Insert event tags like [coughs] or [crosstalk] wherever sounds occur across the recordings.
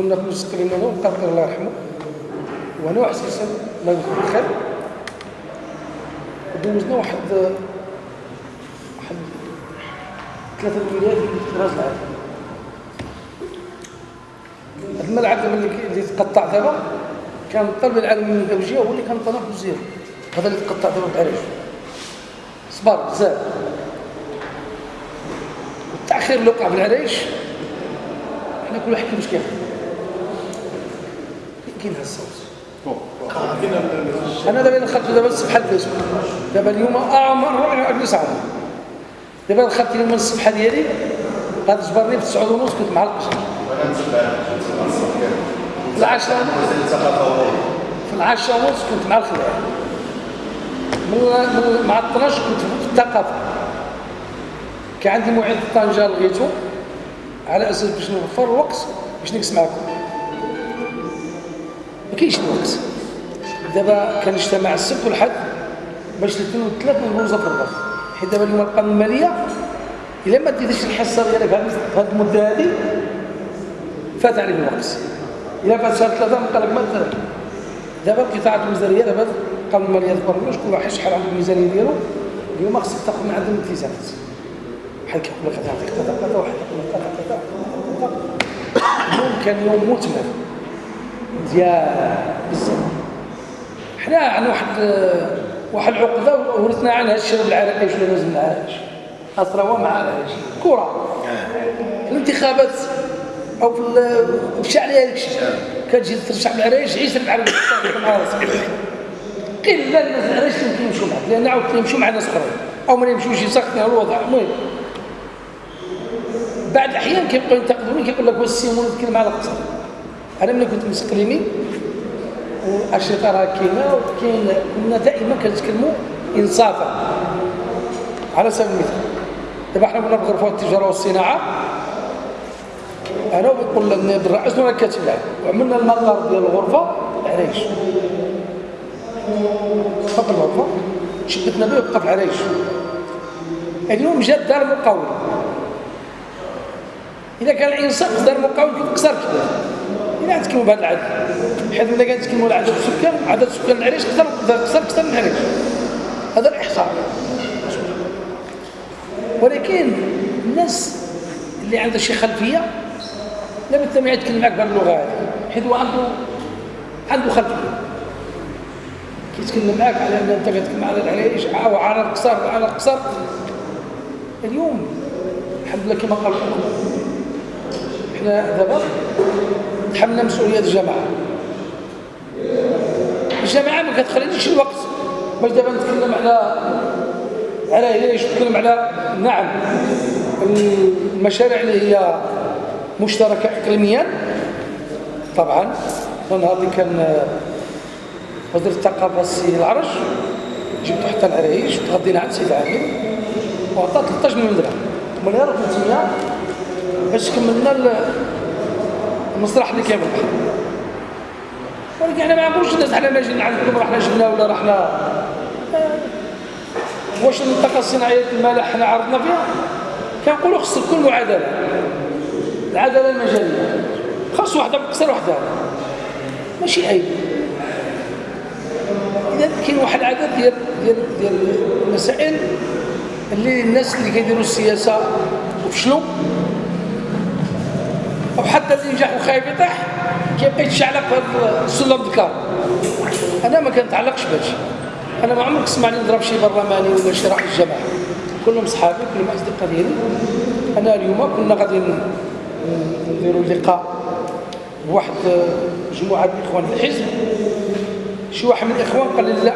كنا في مسكرين أنا وقال الله يرحمه. وأنا واحد سيسن الله يذكره بالخير دوزنا واحد واحد ثلاثة الولايات اللي راس العالم هذا الملعب اللي تقطع دابا كان الطلب العالمي من الزوجية هو اللي كان طلب وزير هذا اللي تقطع دابا بعريش صبر بزاف. والتأخير اللي وقع في العريش حنا كل واحد كيفاش كيخدم كاين هذا الصوت أنا دابا دخلت دابا الصباح الفيسبوك دابا اليوم أعمر اجلس عام دابا دخلت اليوم الصبحه ديالي. غادي تجبرني في 9 ونص كنت مع القشر في العشرة في العشرة ونص كنت مع الخلاع من من- مع 12 كنت في الثقافة. كان عندي موعد في طنجة لغيته على أساس باش نوفر الوقت باش نجلس معكم كاينش الوقت. دابا كنجتمع السبت والحد باش الاثنين والثلاث ندوزو في الرباط. حيت دابا اليوم القانون المالية إلا ما ديتيش الحصة ديالك في هذه المدة هذه فات عليك الوقت. إلا فات شهر ثلاثة نبقى لك ما تدير دابا القطاعات الوزاريه دابا القانون المالية تبرمج كل واحد شحال عنده الميزانية ديالو اليوم خصك تاخذ من عندهم الالتزامات بحال كيقول لك غتعطيك كذا كذا واحد يقول لك كذا كذا كذا. اليوم كان يوم مثمر ديال بزاف حنا عندنا واحد واحد العقدة ورثنا عنها الشباب العراقي شنو لازم العرايش هو مع العرايش كره الانتخابات أو في ال- مشى عليها داك الشيء كتجي ترشح بالعرايش عيش مع راسك قله الناس العرايش يمكن يمشوا معك. لأن عاود يمشوا مع ناس أخرين. أو ما يمشوش يسخنوا الوضع. المهم بعد الأحيان كيبقاو ينتقدوني كيقول لك واش السيمون يتكلم على الاقتصاد أنا ملي كنت مسقليمي والاشرطه راه كاينة وكاين كنا دائما كنتكلموا انصافا على سبيل المثال. دابا حنا كنا بغرفة التجارة والصناعة أنا وبيقول النائب الرئيس وأنا كاتب وعملنا المقر ديال الغرفة العريش فوق الغرفة شدتنا به وبقى في العريش اليوم جات دار مقاول إذا كان الإنصاف دار مقاول كيف كسر كده الا نتكلموا بهذا العدد. حيت ملي على عدد السكان عدد سكان العريش كثر كثر كثر من العريش هذا الإحصاء. ولكن الناس اللي عندها شي خلفية لابد ما يتكلم معك بهذه اللغة هذه حيت هو عنده عنده خلفية. كيتكلم معك على أن أنت كتكلم على العريش أو على القصر على القصر. اليوم الحمد لله كما قال إحنا دابا تحملنا مسؤولية الجماعة. الجماعة ما كتخلينيش الوقت باش دابا نتكلم على على علاش نتكلم على نعم المشاريع اللي هي مشتركة اقليميا. طبعا النهار اللي كان وزير الثقافه السي العرج جبت حتى العرايش وتغدينا عند سيد عامر وعطى 13 مليون درهم ومن هنا 300 باش كملنا المسرح اللي البحر ولكن إحنا ما عمروش الناس حنا ما جينا عندكم رحنا جبنا ولا رحنا واش المنطقة الصناعية المالح حنا عرضنا فيها؟ كنقولوا خص الكل معادلة. العدالة المجالية. خاص واحدة بكسر واحدة ماشي عيب إذا كاين واحد العدد ديال ديال ديال المسائل اللي الناس اللي كيديروا السياسة وفشلوا أو حتى اللي نجح وخايف يطيح كيبقى يتشعلق هذا السلم ذكر أنا ما كنتعلقش بهادشي. أنا ما عمرك تسمعني نضرب شي برلماني ولا شي رئيس جماعة كلهم صحابي كلهم أصدقاء ديالي. أنا اليوم كنا غادي نديروا لقاء بواحد مجموعة من الاخوان في الحزب. شي واحد من الإخوان قال لي لا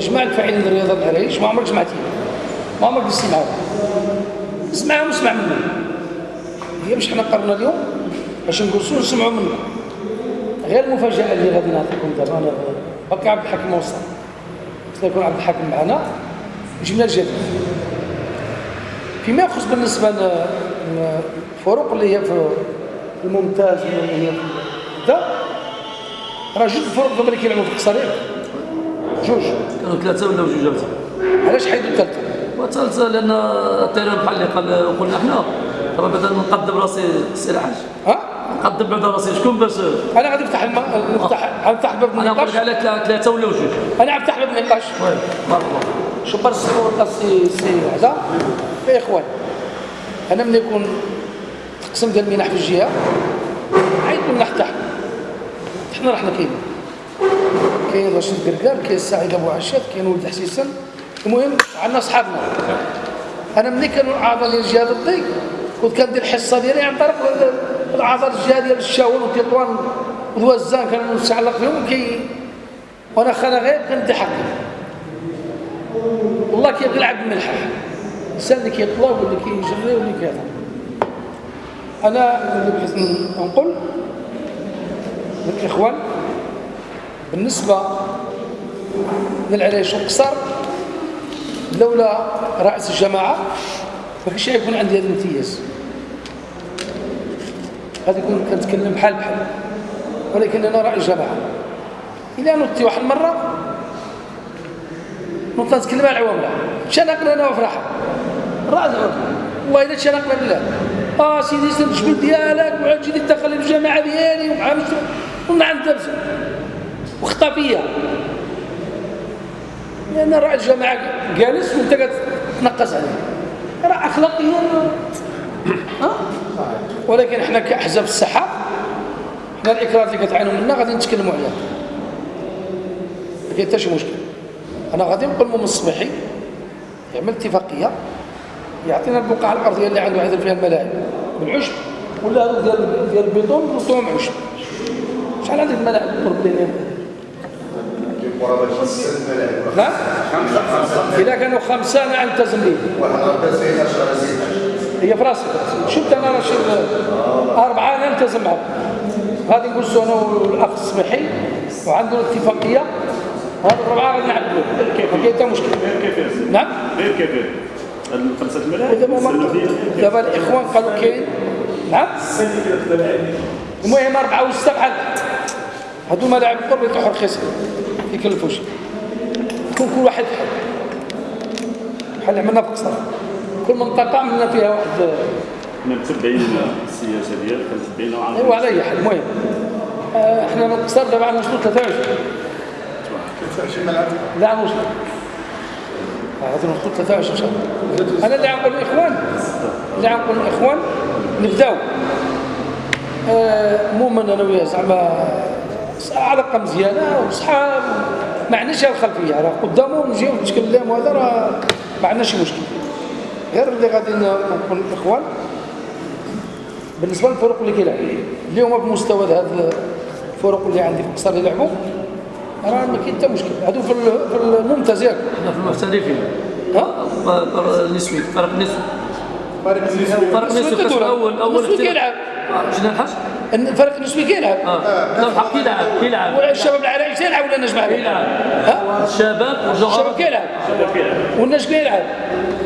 جماعة الفاعلين للرياضه العرايش ما عمرك جمعتي ما عمرك جلست معاهم. اسمعهم واسمع منهم. هي باش حنا قررنا اليوم؟ باش نجلسوا نسمعوا منهم غير المفاجأة اللي غادي نعطيكم دابا أنا باقي عبد الحكيم وصل خصنا يكون عبد الحكيم معنا. جبنا الجديد فيما يخص بالنسبة للفروق اللي هي في الممتاز واللي هي في راه جوج الفروق دابا اللي كيلعبوا في القصريه جوج. كانوا ثلاثة ولا جوج علاش حيدوا الثالثة؟ والثالثة لأن الطيران بحال اللي قال قلنا إحنا راه بدل نقدم راسي السي الحاج ها؟ قدم بعد راسي. شكون باش؟ أنا غادي نفتح الم... نفتح غنفتح باب أنا النقاش. لك على ثلاثة- ثلاثة ولا جوج أنا غنفتح باب النقاش. وي بارك الله. شوف برس سي سي هذا. يا إخوان أنا ملي يكون تقسم ديال المنح في الجهة عيط المنح تاعنا حنا رحنا كاينين كاين رشيد قرقار كاين سعيد أبو عشاد كاين ولد حسيسن المهم عندنا صحابنا أنا ملي كانوا الأعضاء ديال الجهه ضدي كنت كندير الحصه ديالي عن طريق الاعضاء الجهة ديال الشاول وتطوان وذوزان كانوا متعلق بهم كي وانا خانا غير حقي والله كيبغي يلعب بالملحة الإنسان اللي كيطلب واللي كيجري واللي كذا أنا بغيت نقول للاخوان بالنسبة للعريش والقصر لولا رئيس الجماعة كانش يكون عندي هذا الامتياز غادي كون كنتكلم بحال بحال ولكن أنا رئيس جماعة إلى نوضتي واحد المره نوض نتكلم على العوامله شنقنا أنا وفرحه راس والله الا تشنقنا بالله آه سيدي سير الجبل ديالك وعاد تجي تدخل الجماعه ديالي ومع ونعم درس وخطا فيا لأن راه الجماعه جالس وانت كتنقص عليه راه اخلاقيا ها ولكن إحنا كأحزاب السحاب إحنا الاكراد اللي كتعانوا منا غادي نتكلموا عليها. ما كاين حتى شي مشكل. أنا غادي نقول من الصبيحي يعمل اتفاقية يعطينا البقعة الأرضية اللي عنده عدل فيها الملاعب بالعشب ولا ديال ديال البيطون نحطوهم عشب. شحال عندك الملاعب ملاعب نعم إذا كانوا خمسة أنا التزم به واحد ربات هي في راسي. شفت أنا راه شي أربعة أنا التزم معهم غادي نقول أنا والأخ السميحي وعندنا اتفاقية. هذا الربعة غادي نعدلوا ما كاين حتى مشكل نعم؟ غير كيفين الخمسة ما- دابا الإخوان قالوا كاين نعم؟ المهم أربعة وستة بحال هادو ملاعب القرب يطيحوا رخيصين يكلفوش تكون كل واحد بحال بحال اللي عملنا في قصر. كل منطقة عملنا فيها واحد حنا متبعين السياسة ديالك متبعين أيوا على أي حال. المهم آه، إحنا من قصر دابا غنوصلوا 23 لا غنوصلوا آه، غادي نوصلوا 23 إن شاء الله. أنا اللي غنقول للاخوان اللي غنقول للاخوان نبدأو. آه، مؤمن أنا وياه زعما علاقه مزيانه وصحاب ما عندناش الخلفية راه قدامه نجيو نتكلم وهذا راه ما عندناش مشكل. غير اللي غادي نقول للاخوان بالنسبة للفرق اللي كيلعبوا اللي هما بمستوى هذا الفرق اللي عندي في القصر اللي يلعبوا راه ما كاين حتى مشكل. هادو في ال- في الممتاز ياك. إحنا في المحترفين. ها؟ النسوي فرق نسوي. فرق النسوي نسوي كدور. اول أول. كيلعب. شنو الحاج؟ الفرق النسبي كيلعب آه. الحق يلعب يلعب. والشباب العرايش يلعب ولا النجم العرايش يلعب. ها؟ الشباب الشباب كيلعب الشباب كيلعب والنجم كيلعب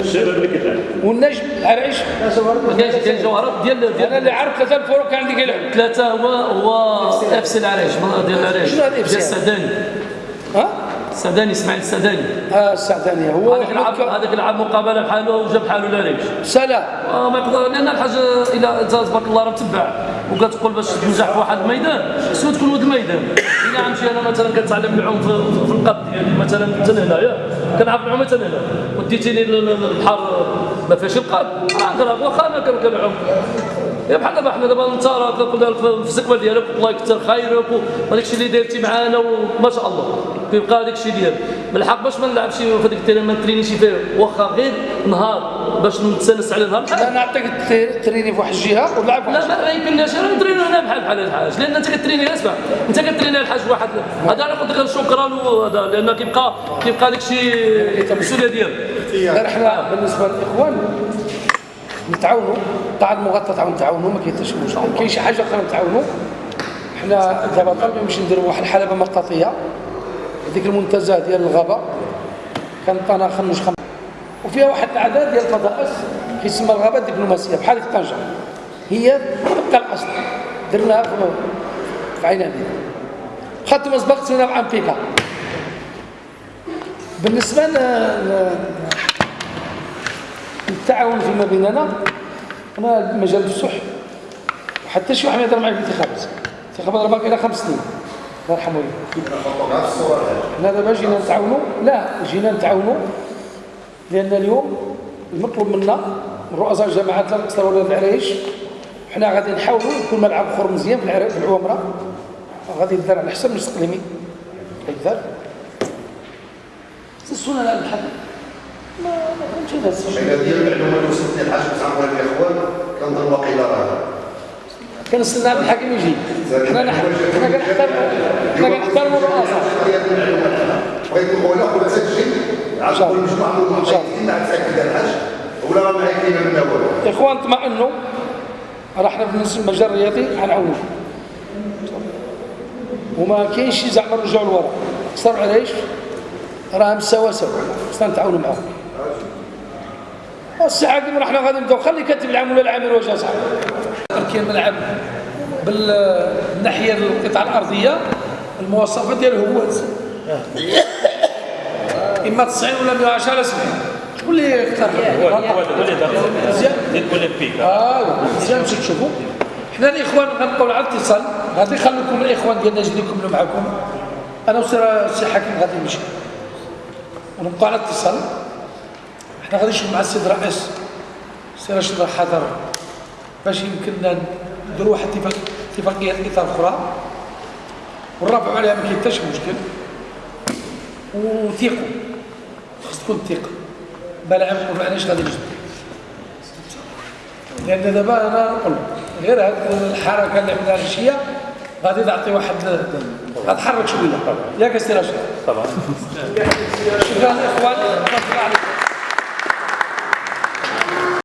الشباب اللي كيلعب والنجم العرايش ما كاينش كاين جوهرات ديال أنا ديال اللي عارف ثلاثة الفرق كان عندي كيلعب ثلاثة هو هو اف سي العرايش ديال العرايش شنو هذا FC؟ ديال السعداني ها؟ السعداني إسماعيل السعداني آه السعدانيه هو هذاك لعب هذاك لعب مقابلة بحاله وجاب بحاله العرايش سلام. آه ما يقدر لأن الحاجة إلى تبارك الله راه متبع وكتقول باش تنجح في واحد الميدان خصو تكون ولد الميدان. الا غنمشي أنا مثلا كنتعلم العوم في, القد ديالي مثلا حتى هنايا كنعرف العوم حتى هنا وديتيني لل- لل- للبحر ما فيهاش القد راه نقرب واخا أنا كن- كنعوم يا بحال دابا حنا دابا انت راه كنقول في الزكوه ديالك الله يكثر خيرك وهذاك الشيء اللي درتي معانا وما شاء الله كيبقى هذاك الشيء ديالك بالحق باش ما نلعبش في هذيك ال terrain ما نترينيش فيه واخا غير نهار باش نتسنس على نهار بحال أنا نعطيك التريني في واحد الجهه في واحد لا ما يمكنناش أنا نترينو أنا بحال بحال الحاج لأن انت كتريني اسمع انت كتريني الحاج واحد هذا أنا قلت لك شكرا وهذا لأن كيبقى كيبقى داك الشيء المسؤوليه ديالك غير إحنا بالنسبة للاخوان نتعاونوا. قاع المغطى تعاون نتعاونوا ما كاين حتى شي مشكل كاين شي حاجة أخرى نتعاونوا. إحنا دابا طالبين باش نديروا واحد الحلبة مطاطيه هذيك المنتزه ديال الغابة. كان طنا خمس خمس وفيها واحد الأعداد ديال الفضائس كيسمى الغابة الدبلوماسية بحال في طنجه هي تبقى الأصل. درناها في عين أبي. خدت مسبق سوينا مع بيكا بالنسبة ل- التعاون فيما بيننا. أنا مجال الصح. حتى شي واحد ما يهضر معاك في الانتخابات الانتخابات راه باقي لها خمس سنين. الله يرحمه. حنا دابا جينا نتعاونوا. لا جينا نتعاونوا. لأن اليوم المطلوب منا من رؤساء الجماعات لا القصر ولا العرايش حنا غادي نحاولوا يكون ملعب اخر مزيان في العمرة. غادي يدار على حسب المستقلمين. يدار السنة لا الحد ما فهمتش هذا السجن ديال المعلومة اللي وصلتني الحاج بتاع الاخوان كنظن واقيلا راه. كنستنى عبد الحكيم يجي. حنا حنا كنحترموا حنا كنحترموا الرؤساء بغيت نقول لك ولا تسجل عاد شاء كل الله. مجموعة من المحيطين مع تاكد الحاج. ولا راه ما يكفينا من أول. إخوان اطمئنوا. راه حنا بالنسبة للمجال الرياضي غنعاونوا وما كاينش شي زعما نرجعوا لورا. صار علاش راه مساواه سوا خصنا نتعاونوا معاهم. الساعة كيما حنا غادي نبداو خلي كاتب العام ولا العامل واش اصاحبي كاين ملعب بالناحية القطعه الأرضية المواصفات ديالو [coughs] هو. إما 90 ولا 110 ولا 70 شكون اللي اختار مزيان. يقول لك بيك آه مزيان. باش تشوفوا. حنا الإخوان غنبقاو على الاتصال غادي نخليكم الإخوان ديالنا يجي يكملوا معكم. أنا السي حكيم غادي نمشي. ونبقى على اتصال. حنا غادي نشوف مع السيد الرئيس السي رشيد راه حاضر باش يمكن نديروا واحد اتفاق اتفاقية إطار أخرى ونرافعوا عليها ما كاين حتى شي مشكل. وثيقوا خص تكون ثقه بلا ما علاش غادي نجبد لأن دابا أنا نقول غير هاد الحركة اللي عملها العشيه غادي تعطي واحد غتحرك شوية. ياك السي رشيد. طبعا. شكرا إخواني.